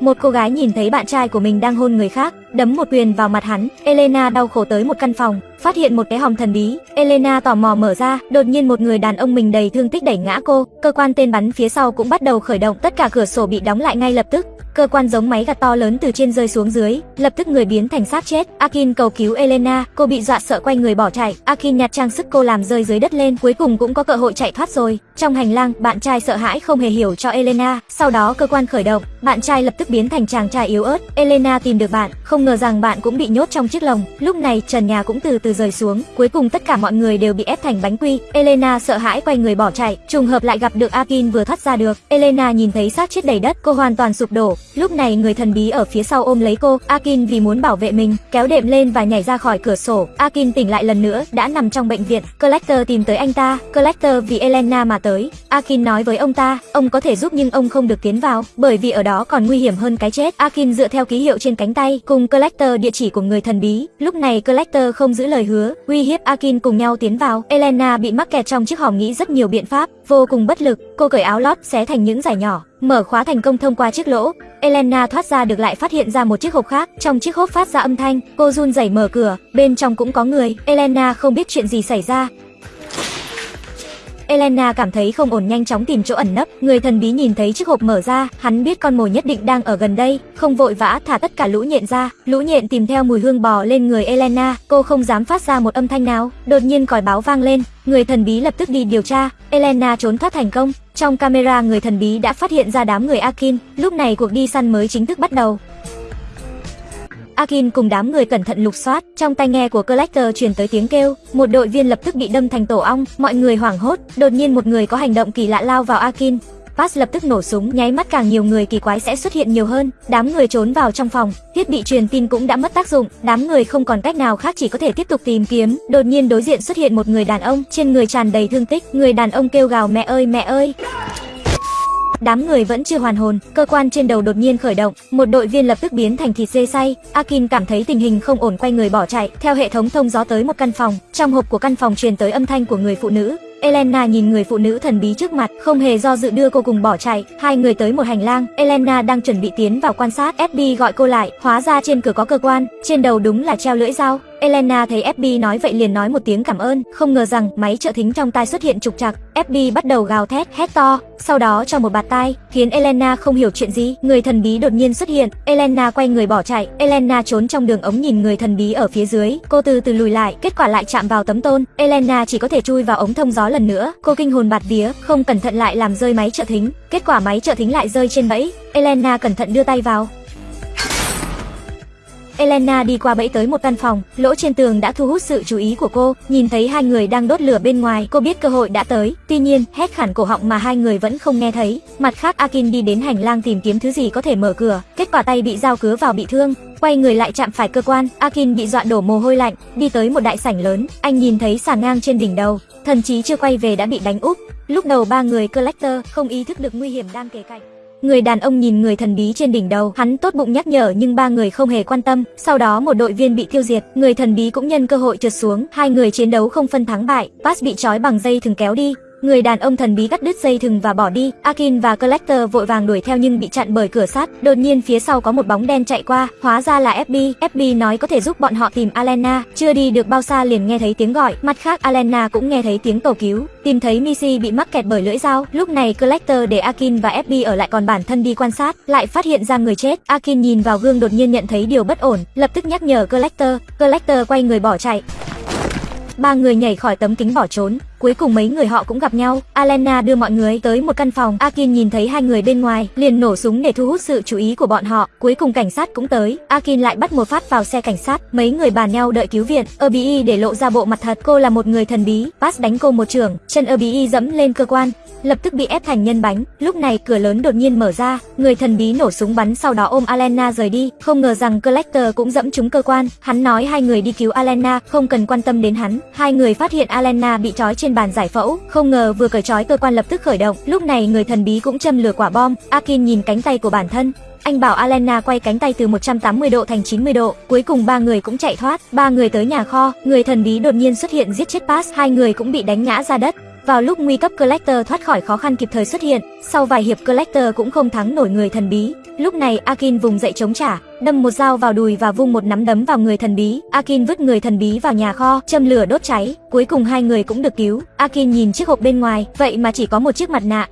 một cô gái nhìn thấy bạn trai của mình đang hôn người khác, đấm một quyền vào mặt hắn. Elena đau khổ tới một căn phòng, phát hiện một cái hòm thần bí. Elena tò mò mở ra, đột nhiên một người đàn ông mình đầy thương tích đẩy ngã cô. Cơ quan tên bắn phía sau cũng bắt đầu khởi động, tất cả cửa sổ bị đóng lại ngay lập tức. Cơ quan giống máy gặt to lớn từ trên rơi xuống dưới, lập tức người biến thành xác chết. Akin cầu cứu Elena, cô bị dọa sợ quay người bỏ chạy. Akin nhặt trang sức cô làm rơi dưới đất lên, cuối cùng cũng có cơ hội chạy thoát rồi. Trong hành lang, bạn trai sợ hãi không hề hiểu cho Elena. Sau đó cơ quan khởi động, bạn trai lập tức biến thành chàng trai yếu ớt. Elena tìm được bạn, không ngờ rằng bạn cũng bị nhốt trong chiếc lồng. Lúc này trần nhà cũng từ từ rời xuống, cuối cùng tất cả mọi người đều bị ép thành bánh quy. Elena sợ hãi quay người bỏ chạy, trùng hợp lại gặp được Akin vừa thoát ra được. Elena nhìn thấy xác chết đầy đất, cô hoàn toàn sụp đổ. Lúc này người thần bí ở phía sau ôm lấy cô, Akin vì muốn bảo vệ mình, kéo đệm lên và nhảy ra khỏi cửa sổ. Akin tỉnh lại lần nữa, đã nằm trong bệnh viện. Collector tìm tới anh ta, Collector vì Elena mà tới. Akin nói với ông ta, ông có thể giúp nhưng ông không được tiến vào, bởi vì ở đó còn nguy hiểm hơn cái chết. Akin dựa theo ký hiệu trên cánh tay, cùng Collector địa chỉ của người thần bí. Lúc này Collector không giữ lời hứa, uy hiếp Akin cùng nhau tiến vào. Elena bị mắc kẹt trong chiếc hòm nghĩ rất nhiều biện pháp, vô cùng bất lực. Cô cởi áo lót xé thành những giải nhỏ, mở khóa thành công thông qua chiếc lỗ. Elena thoát ra được lại phát hiện ra một chiếc hộp khác, trong chiếc hộp phát ra âm thanh, cô run rẩy mở cửa, bên trong cũng có người. Elena không biết chuyện gì xảy ra, Elena cảm thấy không ổn nhanh chóng tìm chỗ ẩn nấp, người thần bí nhìn thấy chiếc hộp mở ra, hắn biết con mồi nhất định đang ở gần đây, không vội vã thả tất cả lũ nhện ra. Lũ nhện tìm theo mùi hương bò lên người Elena, cô không dám phát ra một âm thanh nào. Đột nhiên còi báo vang lên, người thần bí lập tức đi điều tra, Elena trốn thoát thành công. Trong camera người thần bí đã phát hiện ra đám người Akin, lúc này cuộc đi săn mới chính thức bắt đầu. Akin cùng đám người cẩn thận lục soát, trong tai nghe của Collector truyền tới tiếng kêu, một đội viên lập tức bị đâm thành tổ ong, mọi người hoảng hốt, đột nhiên một người có hành động kỳ lạ lao vào Akin. Pass lập tức nổ súng, nháy mắt càng nhiều người kỳ quái sẽ xuất hiện nhiều hơn. Đám người trốn vào trong phòng, thiết bị truyền tin cũng đã mất tác dụng, đám người không còn cách nào khác chỉ có thể tiếp tục tìm kiếm. Đột nhiên đối diện xuất hiện một người đàn ông, trên người tràn đầy thương tích, người đàn ông kêu gào mẹ ơi mẹ ơi. Đám người vẫn chưa hoàn hồn, cơ quan trên đầu đột nhiên khởi động, một đội viên lập tức biến thành thịt dê say Akin cảm thấy tình hình không ổn quay người bỏ chạy, theo hệ thống thông gió tới một căn phòng, trong hộp của căn phòng truyền tới âm thanh của người phụ nữ. Elena nhìn người phụ nữ thần bí trước mặt, không hề do dự đưa cô cùng bỏ chạy. Hai người tới một hành lang, Elena đang chuẩn bị tiến vào quan sát, FB gọi cô lại, hóa ra trên cửa có cơ quan, trên đầu đúng là treo lưỡi dao. Elena thấy FB nói vậy liền nói một tiếng cảm ơn, không ngờ rằng máy trợ thính trong tai xuất hiện trục trặc. FB bắt đầu gào thét, hét to, sau đó cho một bạt tai, khiến Elena không hiểu chuyện gì. Người thần bí đột nhiên xuất hiện, Elena quay người bỏ chạy. Elena trốn trong đường ống nhìn người thần bí ở phía dưới, cô từ từ lùi lại, kết quả lại chạm vào tấm tôn. Elena chỉ có thể chui vào ống thông gió lần nữa. Cô kinh hồn bạt vía, không cẩn thận lại làm rơi máy trợ thính. Kết quả máy trợ thính lại rơi trên bẫy. Elena cẩn thận đưa tay vào, Elena đi qua bẫy tới một căn phòng, lỗ trên tường đã thu hút sự chú ý của cô, nhìn thấy hai người đang đốt lửa bên ngoài, cô biết cơ hội đã tới. Tuy nhiên, hét khản cổ họng mà hai người vẫn không nghe thấy. Mặt khác Akin đi đến hành lang tìm kiếm thứ gì có thể mở cửa, kết quả tay bị dao cứa vào bị thương, quay người lại chạm phải cơ quan, Akin bị dọa đổ mồ hôi lạnh, đi tới một đại sảnh lớn, anh nhìn thấy sàn ngang trên đỉnh đầu, thần chí chưa quay về đã bị đánh úp. Lúc đầu ba người collector không ý thức được nguy hiểm đang kề cạnh. Người đàn ông nhìn người thần bí trên đỉnh đầu, hắn tốt bụng nhắc nhở nhưng ba người không hề quan tâm. Sau đó một đội viên bị tiêu diệt, người thần bí cũng nhân cơ hội trượt xuống, hai người chiến đấu không phân thắng bại. Pass bị trói bằng dây thừng kéo đi, Người đàn ông thần bí cắt đứt dây thừng và bỏ đi. Akin và Collector vội vàng đuổi theo nhưng bị chặn bởi cửa sắt. Đột nhiên phía sau có một bóng đen chạy qua, hóa ra là FB. FB nói có thể giúp bọn họ tìm Alena. Chưa đi được bao xa liền nghe thấy tiếng gọi. Mặt khác Alena cũng nghe thấy tiếng cầu cứu. Tìm thấy Missy bị mắc kẹt bởi lưỡi dao. Lúc này Collector để Akin và FB ở lại còn bản thân đi quan sát, lại phát hiện ra người chết. Akin nhìn vào gương đột nhiên nhận thấy điều bất ổn, lập tức nhắc nhở Collector. Collector quay người bỏ chạy. Ba người nhảy khỏi tấm kính bỏ trốn. Cuối cùng mấy người họ cũng gặp nhau. Alena đưa mọi người tới một căn phòng. Akin nhìn thấy hai người bên ngoài, liền nổ súng để thu hút sự chú ý của bọn họ. Cuối cùng cảnh sát cũng tới. Akin lại bắt một phát vào xe cảnh sát. Mấy người bàn nhau đợi cứu viện. Obi để lộ ra bộ mặt thật. Cô là một người thần bí. Pass đánh cô một trường. Chân Obi dẫm lên cơ quan lập tức bị ép thành nhân bánh. Lúc này cửa lớn đột nhiên mở ra, người thần bí nổ súng bắn sau đó ôm Alena rời đi. Không ngờ rằng Collector cũng dẫm trúng cơ quan. Hắn nói hai người đi cứu Alena, không cần quan tâm đến hắn. Hai người phát hiện Alena bị trói trên bàn giải phẫu, không ngờ vừa cởi trói cơ quan lập tức khởi động. Lúc này người thần bí cũng châm lửa quả bom. Akin nhìn cánh tay của bản thân, anh bảo Alena quay cánh tay từ 180 độ thành 90 độ, cuối cùng ba người cũng chạy thoát. Ba người tới nhà kho, người thần bí đột nhiên xuất hiện giết chết Pass, hai người cũng bị đánh ngã ra đất. Vào lúc nguy cấp Collector thoát khỏi khó khăn kịp thời xuất hiện, sau vài hiệp Collector cũng không thắng nổi người thần bí. Lúc này Akin vùng dậy chống trả, đâm một dao vào đùi và vung một nắm đấm vào người thần bí. Akin vứt người thần bí vào nhà kho, châm lửa đốt cháy. Cuối cùng hai người cũng được cứu. Akin nhìn chiếc hộp bên ngoài, vậy mà chỉ có một chiếc mặt nạ.